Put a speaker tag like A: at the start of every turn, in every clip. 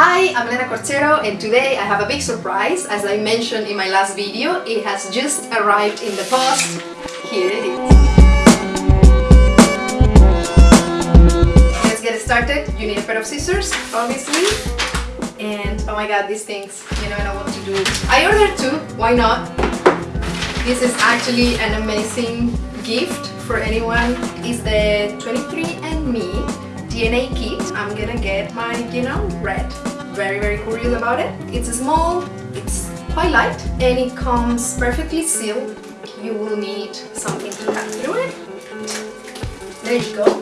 A: Hi, I'm Elena Corchero and today I have a big surprise. As I mentioned in my last video, it has just arrived in the post. Here it is. Let's get started. You need a pair of scissors, obviously. And oh my god, these things, you never know what to do. I ordered two, why not? This is actually an amazing gift for anyone. It's the 23andMe DNA kit. I'm gonna get my, you know, red. Very, very curious about it. It's small, it's quite light, and it comes perfectly sealed. You will need something to cut through it. There you go.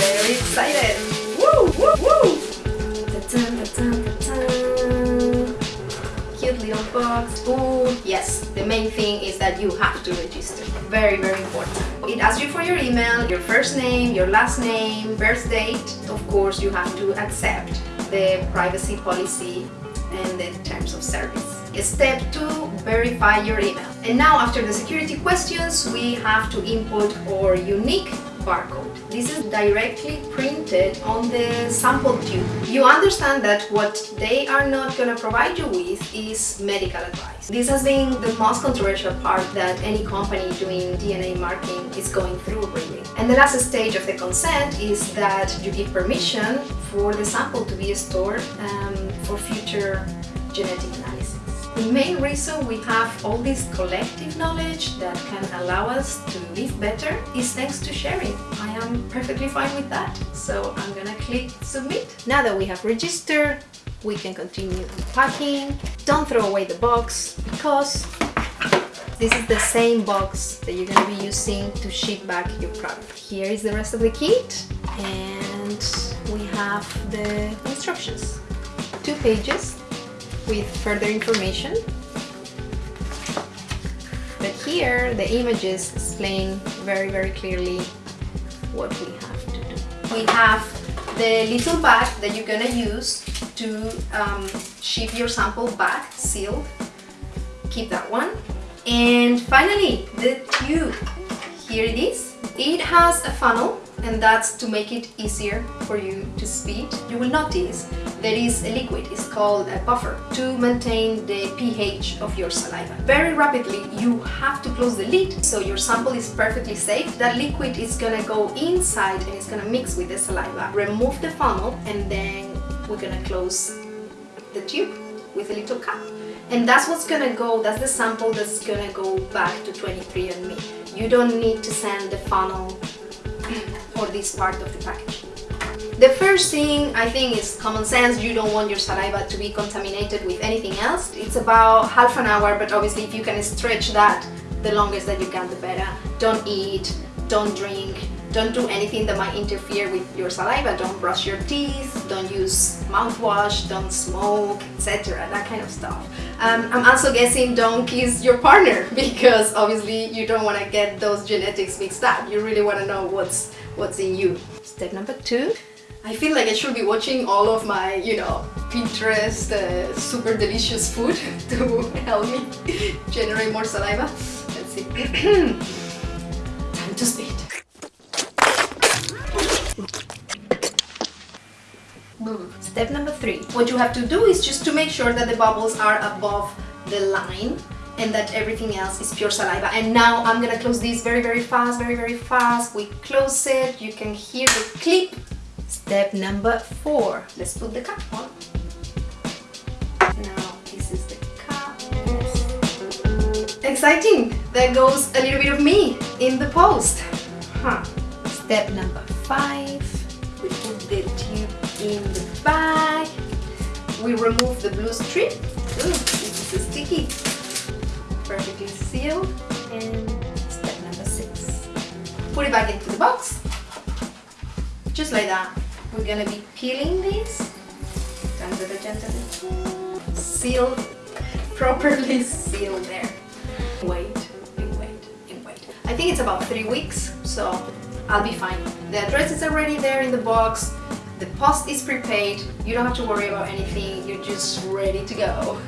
A: Very excited. Woo, woo, woo! Ta-tan, ta-tan, ta-tan. Cute little box. Oh, yes, the main thing is that you have to register. Very, very important. It asks you for your email, your first name, your last name, birth date. Of course, you have to accept the privacy policy and the terms of service. Step 2. Verify your email. And now after the security questions, we have to input our unique barcode. This is directly printed on the sample tube. You understand that what they are not going to provide you with is medical advice. This has been the most controversial part that any company doing DNA marking is going through really. And the last stage of the consent is that you give permission for the sample to be stored um, for future genetic analysis. The main reason we have all this collective knowledge that can allow us to live better is thanks to sharing. I am perfectly fine with that, so I'm gonna click submit. Now that we have registered, we can continue unpacking. Don't throw away the box because this is the same box that you're gonna be using to ship back your product. Here is the rest of the kit and we have the instructions. Two pages with further information. But here the images explain very very clearly what we have to do. We have the little bag that you're gonna use to um, ship your sample back sealed. Keep that one. And finally, the tube. Here it is. It has a funnel and that's to make it easier for you to speed. You will notice there is a liquid, it's called a buffer, to maintain the pH of your saliva. Very rapidly, you have to close the lid so your sample is perfectly safe. That liquid is gonna go inside and it's gonna mix with the saliva. Remove the funnel and then we're gonna close the tube with a little cap. And that's what's gonna go, that's the sample that's gonna go back to 23andMe. You don't need to send the funnel or this part of the package. The first thing I think is common sense. You don't want your saliva to be contaminated with anything else. It's about half an hour, but obviously if you can stretch that, the longest that you can, the better. Don't eat, don't drink, don't do anything that might interfere with your saliva. Don't brush your teeth, don't use mouthwash, don't smoke, etc. That kind of stuff. Um, I'm also guessing don't kiss your partner because obviously you don't want to get those genetics mixed up. You really want to know what's what's in you. Step number two. I feel like I should be watching all of my, you know, Pinterest uh, super delicious food to help me generate more saliva. Let's see. Time to Step number three. What you have to do is just to make sure that the bubbles are above the line and that everything else is pure saliva. And now I'm gonna close this very, very fast, very, very fast. We close it, you can hear the clip. Step number four. Let's put the cap on. Now this is the. Exciting! There goes a little bit of me in the post. Huh. Step number five. We put the tube in the bag. We remove the blue strip. Ooh, is sticky. Perfectly sealed. And step number six. Put it back into the box. Just like that. We're gonna be peeling this. Sealed. Properly sealed there. Wait, and wait, and wait. I think it's about three weeks, so I'll be fine. The address is already there in the box. The post is prepaid. You don't have to worry about anything. You're just ready to go.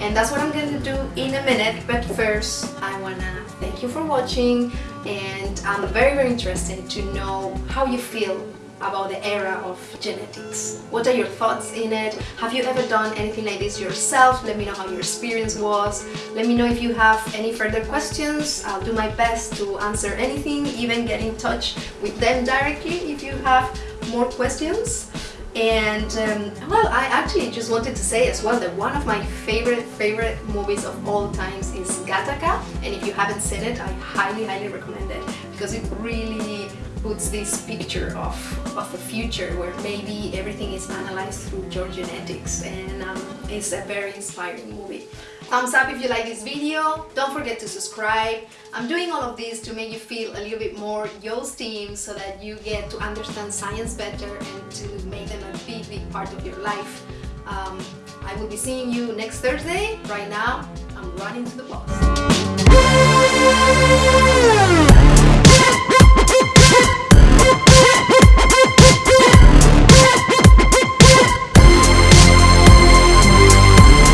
A: And that's what I'm going to do in a minute. But first, I want to thank you for watching. And I'm very, very interested to know how you feel about the era of genetics. What are your thoughts in it? Have you ever done anything like this yourself? Let me know how your experience was. Let me know if you have any further questions. I'll do my best to answer anything, even get in touch with them directly if you have more questions. And um, well, I actually just wanted to say as well that one of my favorite, favorite movies of all times is Gattaca. And if you haven't seen it, I highly, highly recommend it because it really puts this picture of, of the future where maybe everything is analyzed through your genetics and um, it's a very inspiring movie. Thumbs up if you like this video, don't forget to subscribe. I'm doing all of this to make you feel a little bit more your team so that you get to understand science better and to make them a big, big part of your life. Um, I will be seeing you next Thursday. Right now, I'm running to the boss.